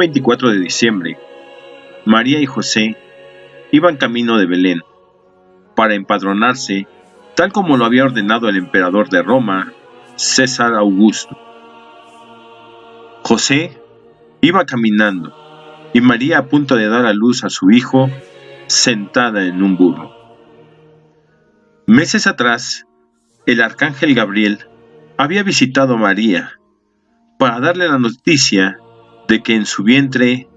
24 de diciembre, María y José iban camino de Belén para empadronarse tal como lo había ordenado el emperador de Roma, César Augusto. José iba caminando y María a punto de dar a luz a su hijo sentada en un burro. Meses atrás, el arcángel Gabriel había visitado a María para darle la noticia de que en su vientre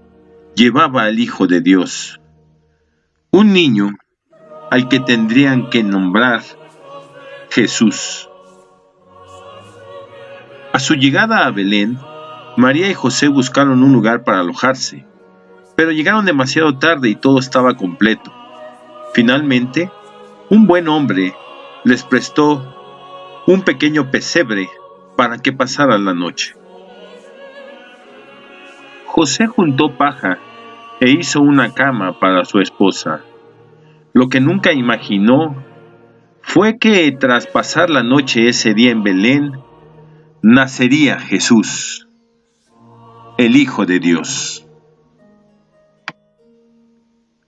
llevaba al Hijo de Dios, un niño al que tendrían que nombrar Jesús. A su llegada a Belén, María y José buscaron un lugar para alojarse, pero llegaron demasiado tarde y todo estaba completo. Finalmente, un buen hombre les prestó un pequeño pesebre para que pasaran la noche. José juntó paja e hizo una cama para su esposa. Lo que nunca imaginó fue que tras pasar la noche ese día en Belén, nacería Jesús el Hijo de Dios.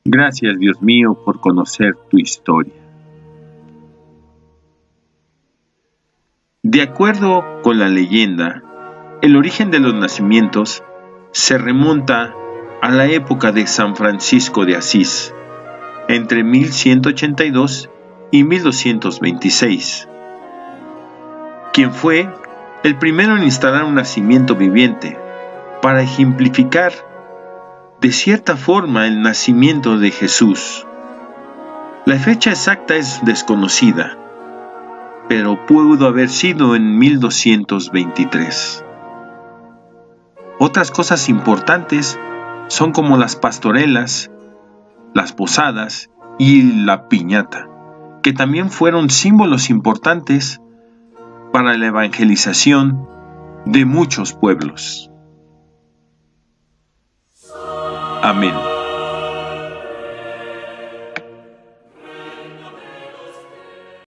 Gracias Dios mío por conocer tu historia. De acuerdo con la leyenda, el origen de los nacimientos se remonta a la época de San Francisco de Asís, entre 1182 y 1226, quien fue el primero en instalar un nacimiento viviente para ejemplificar de cierta forma el nacimiento de Jesús. La fecha exacta es desconocida, pero pudo haber sido en 1223. Otras cosas importantes son como las pastorelas, las posadas y la piñata, que también fueron símbolos importantes para la evangelización de muchos pueblos. Amén.